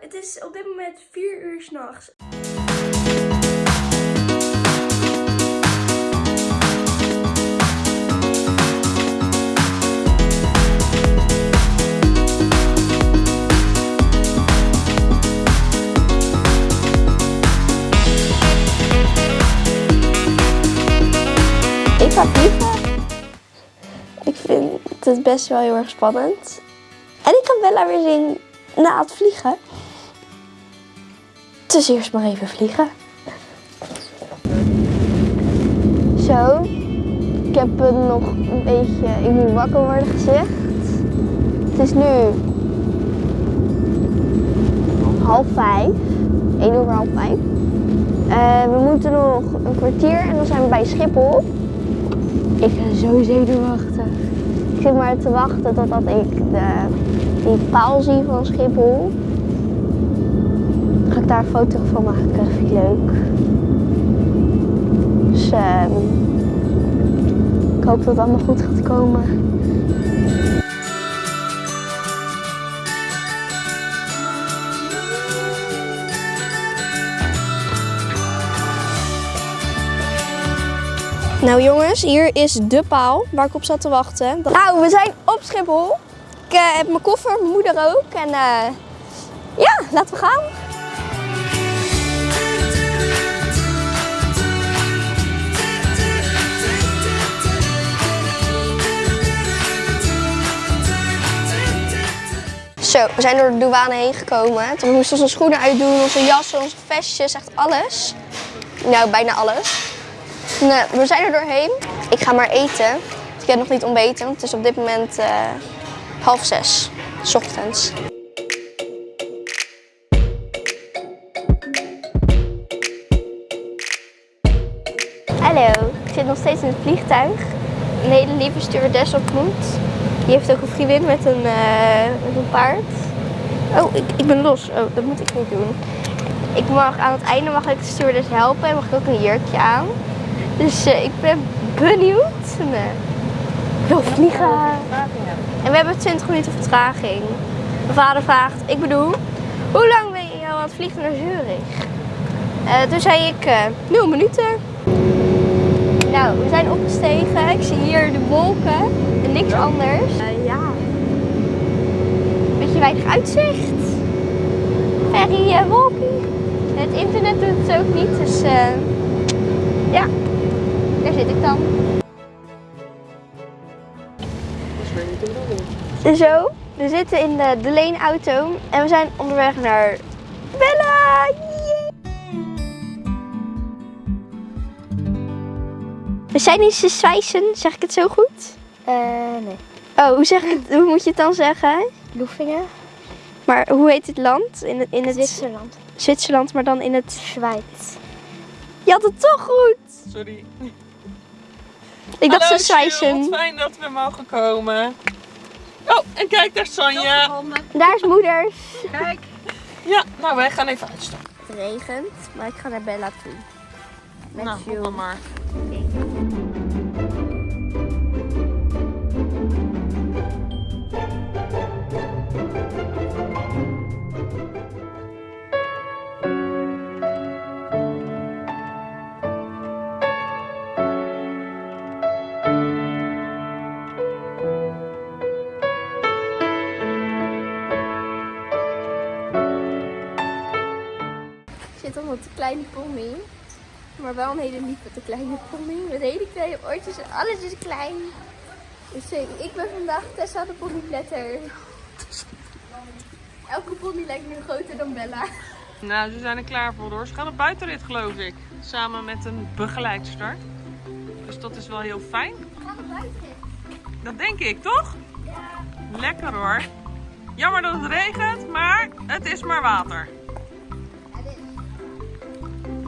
het is op dit moment 4 uur s'nachts. Ik. Ik vind het best wel heel erg spannend. En ik ga Bella weer zien na het vliegen. Dus eerst maar even vliegen. Zo. Ik heb het nog een beetje... Ik moet wakker worden gezegd. Het is nu half vijf. 1 over half vijf. Eh, we moeten nog een kwartier en dan zijn we bij Schiphol. Ik ben zo zenuwachtig. Ik zit maar te wachten totdat ik de, die paal zie van Schiphol. Daar een foto van maken. Vind ik leuk. Dus ehm, ik hoop dat het allemaal goed gaat komen. Nou jongens, hier is de paal waar ik op zat te wachten. Nou, we zijn op Schiphol. Ik eh, heb mijn koffer, mijn moeder ook. En eh, ja, laten we gaan. Zo, we zijn door de douane heen gekomen. Toen moesten onze schoenen uitdoen, onze jassen, onze vestjes, echt alles. Nou, bijna alles. Nee, we zijn er doorheen. Ik ga maar eten. Ik heb nog niet ontbeten. Het is op dit moment eh, half zes, s ochtends. Hallo, ik zit nog steeds in het vliegtuig. Een hele lieve stewardess ontmoet. Die heeft ook een vriendin met een, eh, met een paard. Oh, ik, ik ben los. Oh, dat moet ik niet doen. Ik mag, aan het einde mag ik de stewardess helpen en mag ik ook een jurkje aan. Dus eh, ik ben benieuwd. En, eh, ik wil vliegen. En we hebben 20 minuten vertraging. Mijn vader vraagt, ik bedoel, hoe lang ben je al aan het vliegen naar Zurich? Eh, toen zei ik, eh 0 minuten. Nou, we zijn opgestegen. Ik zie hier de wolken en niks anders. Eh, ja. Beetje weinig uitzicht. Very uh, wolky. Het internet doet het ook niet, dus eh, ja. Daar zit ik dan. Zo, we zitten in de, de leenauto en we zijn onderweg naar Bella. We zijn in Zwijsen, zeg ik het zo goed? Eh, nee. Oh, hoe, zeg ik het, hoe moet je het dan zeggen? Loefingen? Maar hoe heet het land? In, het- in het Zwitserland. Zwitserland, maar dan in het... Schweiz. Je had het toch goed! Sorry. Ik dacht Hallo, ze Zwijsen. Fijn dat we mogen komen. Oh, en kijk, daar is Sonja. Daar is moeders. Kijk. Ja, nou wij gaan even uitstappen. Het regent, maar ik ga naar Bella toe. Met Nou, maar. Kleine pony. Maar wel een hele lieve kleine pony. Met hele kleine oortjes en alles is klein. Dus ik ben vandaag Tessa de ponypletter. Elke pony lijkt nu groter dan Bella. Nou, ze zijn er klaar voor hoor. Ze gaan op buitenrit geloof ik. Samen met een begeleidster. Dus dat is wel heel fijn. We gaan naar buiten. Dat denk ik, toch? Lekker hoor. Jammer dat het regent, maar het is maar water.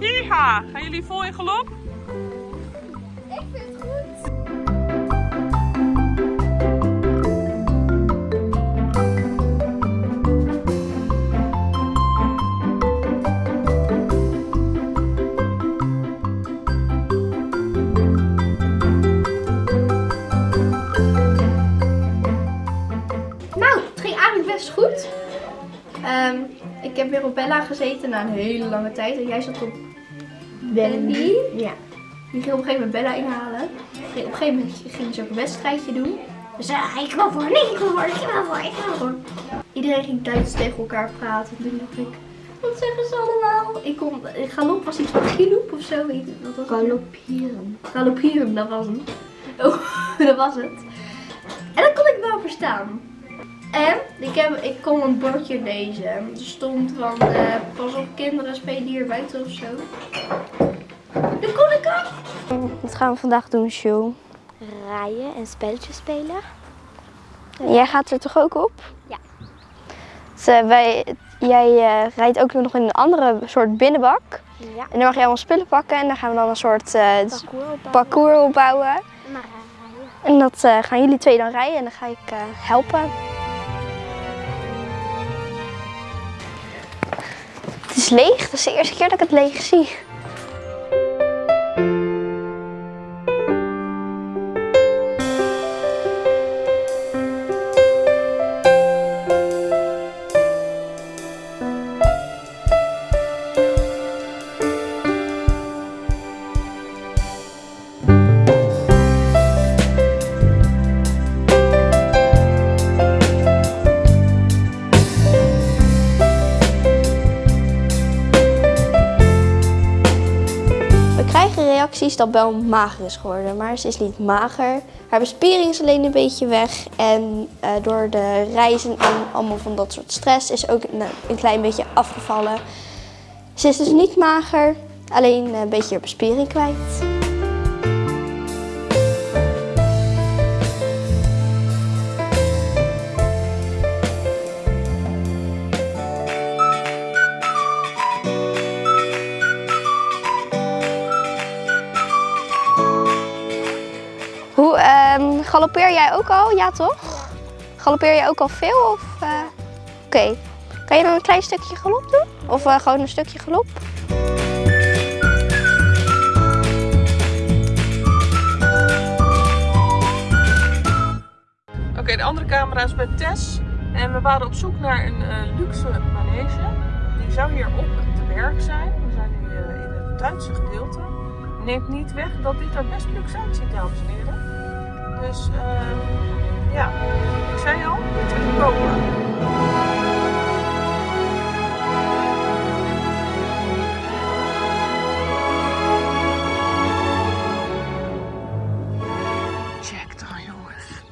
Hiha, gaan jullie vol in galop? Ik vind het goed. Nou, het ging eigenlijk best goed. Ehm, ik heb weer op Bella gezeten na een hele lange tijd. En jij zat op Benny. Ja. Die ging op een gegeven moment Bella inhalen. Op een gegeven moment ging ze ook een wedstrijdje doen. Dus zei hij, ik wil voor, nee, ik wil voor, ik wil voor, ik wil voor. Iedereen ging Duits tegen elkaar praten. En toen dacht ik, wat zeggen ze allemaal? Ik kon, galop was iets van giloep of zo. Weet je, wat was? Galopieren. Galopieren, dat was het. Oh, dat was het. En dat kon ik wel verstaan. En ik, heb, ik kon een bordje lezen. Er stond van, eh, pas op kinderen spelen hier buiten of zo. Dat kon ik ook. Wat gaan we vandaag doen, Sjoe? Rijden en spelletjes spelen. Jij gaat er toch ook op? Ja. Dus, wij, jij eh, rijdt ook nog in een andere soort binnenbak. Ja. En dan mag je allemaal spullen pakken en dan gaan we dan een soort eh, Parcours opbouwen. parcours opbouwen. Maar rijden. En dat eh, gaan jullie twee dan rijden en dan ga ik eh, helpen. Is leeg, dat is de eerste keer dat ik het leeg zie. Reacties dat Bel mager is geworden, maar ze is niet mager. Haar bespiering is alleen een beetje weg en eh, door de reizen en allemaal van dat soort stress is ook een, een klein beetje afgevallen. Ze is dus niet mager, alleen een beetje haar bespiering kwijt. Ehm galoppeer jij ook al? Ja, toch? Galoppeer jij ook al veel? Of, eh, Oké. Kan je dan een klein stukje galop doen? Of eh, gewoon een stukje galop? Oké, de andere camera is bij Tess. En we waren op zoek naar een eh, luxe manege. Die zou hier op te berg zijn. We zijn nu eh, in het Duitse gedeelte. Neemt niet weg dat dit er best luxe uitziet, dames en heren. Dus eh, ja, ik zei al, het is te kopen. Check dan, jongens.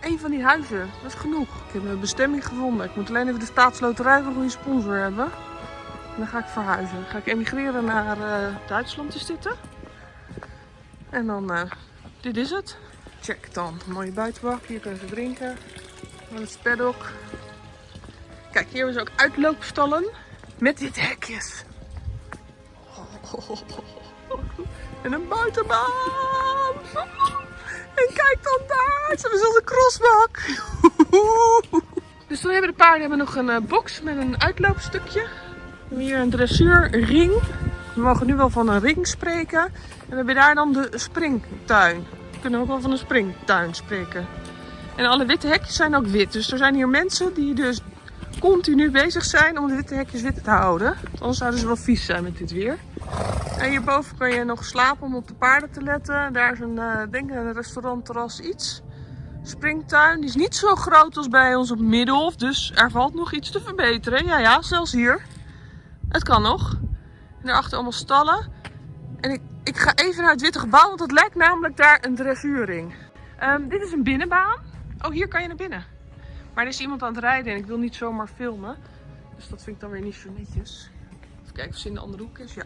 Een van die huizen, dat is genoeg. Ik heb mijn bestemming gevonden. Ik moet alleen even de staatsloterij voor een goede sponsor hebben. En dan ga ik verhuizen. Dan ga ik emigreren naar eh, Duitsland dit, hè? En dan, eh, dit is het. Check dan. Een mooie buitenbak. Hier kunnen ze drinken. Dan het paddock. Kijk, hier hebben ze ook uitloopstallen. Met dit hekjes. En een buitenbaan. En kijk dan daar, ze hebben zelfs een crossbak. Dus dan hebben de paarden hebben nog een eh, box met een uitloopstukje. We hebben hier een dressuurring. We mogen nu wel van een ring spreken. En we hebben daar dan de springtuin. We kunnen ook wel van een springtuin spreken. En alle witte hekjes zijn ook wit. Dus er zijn hier mensen die dus continu bezig zijn om de witte hekjes wit te houden. Anders zouden ze wel vies zijn met dit weer. En hierboven kan je nog slapen om op de paarden te letten. Daar is een, eh, denk een restaurant, terras, iets. Springtuin, die is niet zo groot als bij ons op Middelhof. Dus er valt nog iets te verbeteren. Ja, ja, zelfs hier. Het kan nog. Daarachter allemaal stallen. En ik, ik ga even naar het witte gebouw, want het lijkt namelijk daar een dressuurring. Ehm, dit is een binnenbaan. Oh, hier kan je naar binnen. Maar er is iemand aan het rijden en ik wil niet zomaar filmen. Dus dat vind ik dan weer niet zo netjes. Even kijken of ze in de andere hoek is. Ja.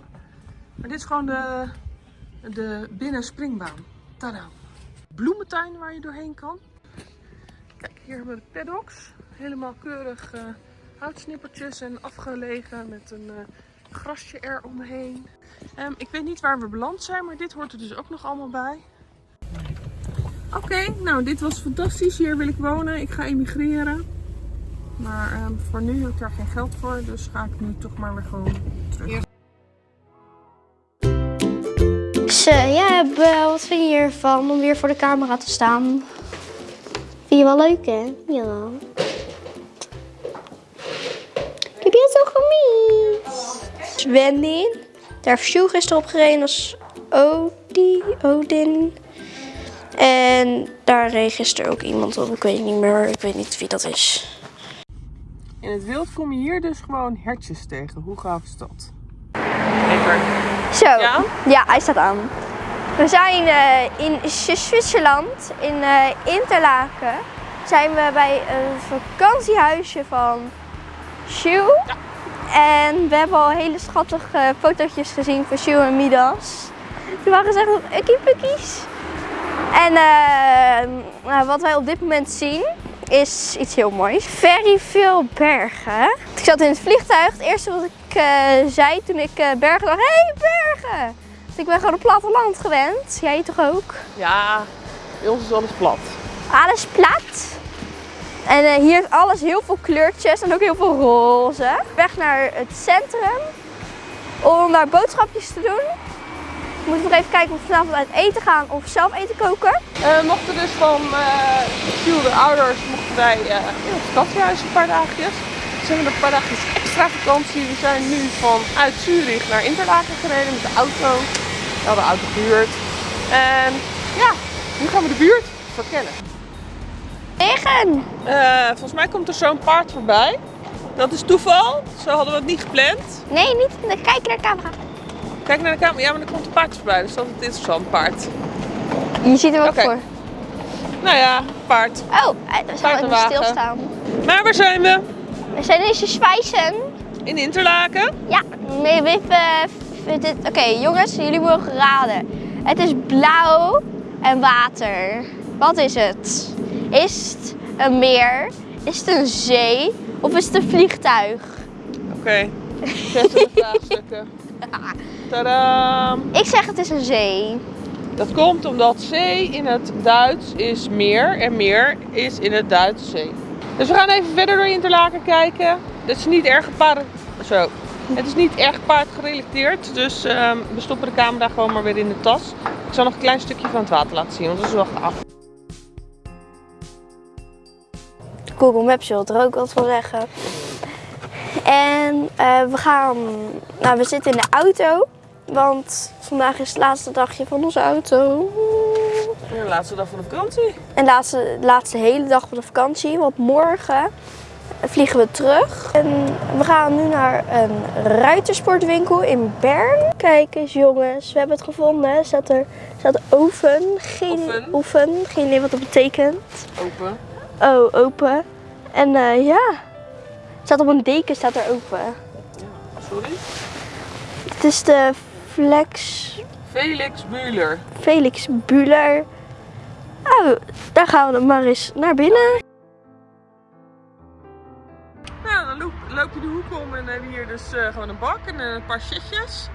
Maar dit is gewoon de, de binnenspringbaan. Tada. Bloementuin waar je doorheen kan. Kijk, hier hebben we de paddocks. Helemaal keurig eh, houtsnippertjes en afgelegen met een eh, grasje eromheen. Ehm, ik weet niet waar we beland zijn, maar dit hoort er dus ook nog allemaal bij. Oké, nou dit was fantastisch. Hier wil ik wonen. Ik ga emigreren. Maar ehm, voor nu heb ik daar geen geld voor, dus ga ik nu toch maar weer gewoon terug. Dus eh, ja, wat vind je hiervan om weer voor de camera te staan? Vind je wel leuk, hè? Ja. Wendy. Daar heeft Sjoe gisteren op gereden als Odi, Odin. En daar reed gisteren ook iemand op. Ik weet niet meer, ik weet niet wie dat is. In het wild kom je hier dus gewoon hertjes tegen. Hoe gaaf is dat? Lekker. Zo, Ja? ja, hij staat aan. We zijn eh, in Zwitserland, in eh, Interlaken. Zijn we bij een vakantiehuisje van Sjoe. En we hebben al hele schattige fotootjes gezien van Sjoe en Midas. Die waren echt nog ukkie-pukkies. En eh, nou, wat wij op dit moment zien is iets heel moois. Very veel bergen. Ik zat in het vliegtuig. Het eerste wat ik eh, zei toen ik eh, bergen dacht, hé hey, bergen! Want ik ben gewoon op platteland gewend. Jij toch ook? Ja, bij ons is alles plat. Alles plat. En eh, hier is alles heel veel kleurtjes en ook heel veel roze. Weg naar het centrum om daar boodschapjes te doen. We moeten nog even kijken of we vanavond uit eten gaan of zelf eten koken. Eh, we mochten dus van uh, de ouders mochten wij eh, in het vakantiehuis een paar dagjes. Dus hebben we een paar dagjes extra vakantie. We zijn nu vanuit Zurich naar Interlaken gereden met de auto. We hadden de auto gehuurd. En ja, nu gaan we de buurt verkennen. Regen! Eh, volgens mij komt er zo'n paard voorbij. Dat is toeval. Zo hadden we het niet gepland. Nee, niet. Kijk naar de camera. Kijk naar de camera. Ja, maar er komt een paard voorbij. Dus dat is altijd interessant, paard. Je ziet hem ook voor. Nou ja, paard. Oh, we zijn even stilstaan. Maar waar zijn we? We zijn in Zwijsen. In Interlaken. Ja, we- dit- oké jongens, jullie mogen raden. Het is blauw en water. Wat is het? Is het een meer? Is het een zee? Of is het een vliegtuig? Oké, zet de vraagstukken. Tadaa! Ik zeg het is een zee. Dat komt omdat zee in het Duits is meer en meer is in het Duits zee. Dus we gaan even verder door Interlaken kijken. Het is niet erg paard... Zo. Het is niet erg paardgerelateerd, dus ehm, we stoppen de camera gewoon maar weer in de tas. Ik zal nog een klein stukje van het water laten zien, want dat is wel gaaf. Google Maps wil er ook wat van zeggen. En eh, we gaan, nou we zitten in de auto, want vandaag is het laatste dagje van onze auto. De laatste dag van de vakantie. En laatste, laatste hele dag van de vakantie, want morgen vliegen we terug. En we gaan nu naar een ruitersportwinkel in Bern. Kijk eens jongens, we hebben het gevonden. Er staat er staat oven. Geen, Oven. oven. Geen idee wat dat betekent. Open. Oh, open. En eh, ja, staat op een deken staat er open. Sorry. Het is de Flex Felix Bueller. Felix Buller. Oh, daar gaan we dan maar eens naar binnen. Nou, dan loop, loop je de hoek om en dan heb je hier dus eh, gewoon een bak en eh, een paar shitjes.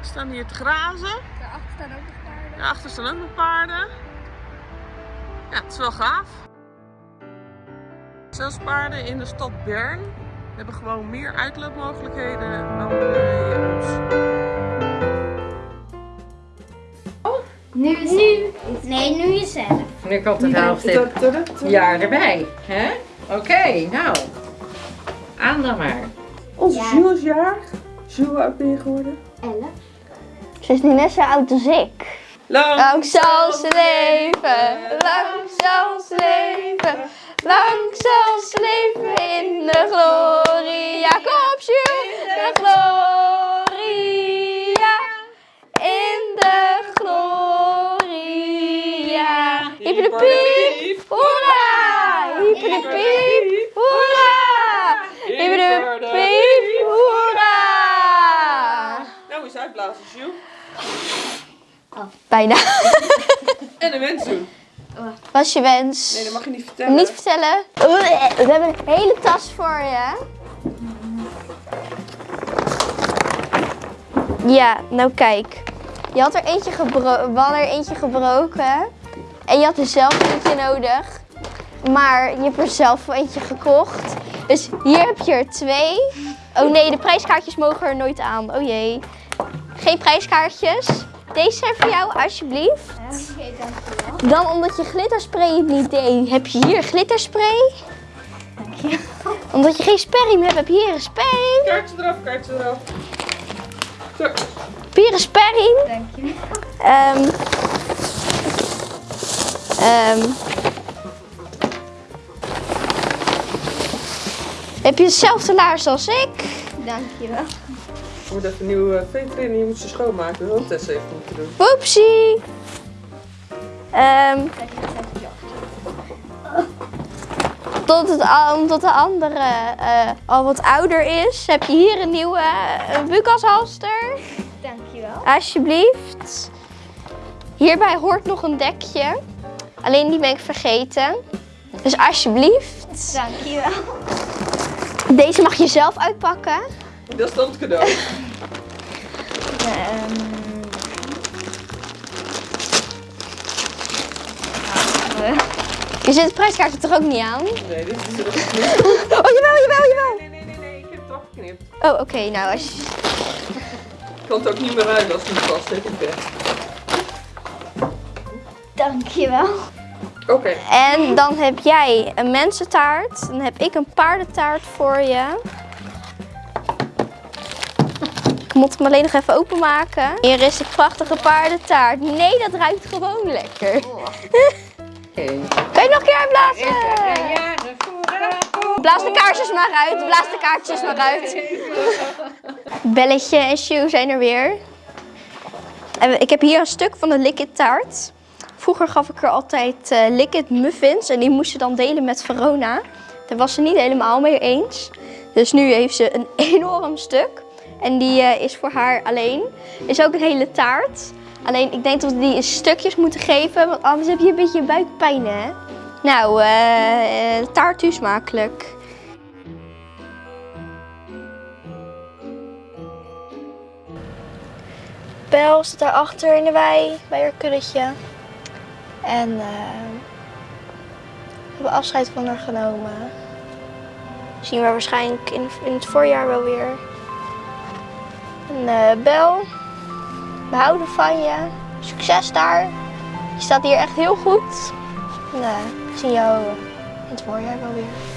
Staan hier te grazen. Daarachter staan ook nog paarden. Daarachter staan ook nog paarden. Ja, het is wel gaaf. Zelfs paarden in de stad Bern hebben gewoon meer uitloopmogelijkheden dan bij ons. Nu, nu. Nee, nu jezelf. Nu komt het helft jaar erbij. hè? Oké, nou. Aan dan maar. Onze Jules is jarig. Jules, hoe oud ben je geworden? Elf. Ze is niet net zo oud als ik. Lang zal ze leven, lang zal ze leven, lang zal ze leven in de glorie. Ja, kom Jules, de gloria, in de gloria. Piep, hoera! Hyper de piep, hoera! Piep, hoera! Nou, eens uitblazen, Jules. Bijna. En een wens doen. Wat is je wens? Nee, dat mag je niet vertellen. Niet vertellen. We hebben een hele tas voor je. Ja, nou kijk. Je had er eentje, gebro we hadden er eentje gebroken. En je had er zelf eentje nodig. Maar je hebt er zelf eentje gekocht. Dus hier heb je er twee. Oh nee, de prijskaartjes mogen er nooit aan. Oh jee. Geen prijskaartjes. Deze zijn voor jou, alsjeblieft. Dan omdat je glitterspray het niet deed, heb je hier glitterspray. Omdat je geen sperriem hebt, heb je hier een sperriem. Kaartje eraf, kaartje eraf. Zo. Papieren sperring. Dankjewel. Ehm ehm heb je dezelfde laars als ik? Dankjewel. Je moet even een nieuwe veter in en je moet ze schoonmaken. Dat Tess even moeten doen. Woepsie. Ehm tot, het, al- omdat de andere eh, al wat ouder is, heb je hier een nieuwe uh, Bukashalster. Dankjewel. Alsjeblieft. Hierbij hoort nog een dekje. Alleen die ben ik vergeten. Dus alsjeblieft. Dankjewel. Deze mag je zelf uitpakken. Dat is dan het cadeau. Ehm, Je zit de prijskaart er toch ook niet aan? Nee, dit is er nog niet. Oh, jawel, jawel, jawel. Nee, nee, nee, nee, ik heb het afgeknipt. Oh, oké. nou, als je... Ik kan het ook niet meer ruilen als het niet past. Heb ik weg. dankjewel. Oké. En dan heb jij een mensentaart. Dan heb ik een paardentaart voor je. Moet hem alleen nog even openmaken. Hier is de prachtige paardentaart. Nee, dat ruikt gewoon lekker. Kan je nog een keer uitblazen? Voor Blaas de kaarsjes maar uit. Blaas de kaartjes maar uit. Belletje en Sjoe zijn er weer. En ik heb hier een stuk van de Liquid taart. Vroeger gaf ik er altijd eh Liquid muffins en die moest ze dan delen met Verona. Daar was ze niet helemaal mee eens. Dus nu heeft ze een enorm stuk. En die eh, is voor haar alleen. Is ook een hele taart. Alleen ik denk dat we die in stukjes moeten geven, want anders heb je een beetje buikpijn hè. Nou, eh eh, taart u smakelijk. Bel zit daarachter in de wei bij haar kuddetje. En eh, we hebben afscheid van haar genomen. Zien we waarschijnlijk in, in het voorjaar wel weer. En eh, Bel, we houden van je. Succes daar. Je staat hier echt heel goed. En eh, we zien jou in het voorjaar wel weer.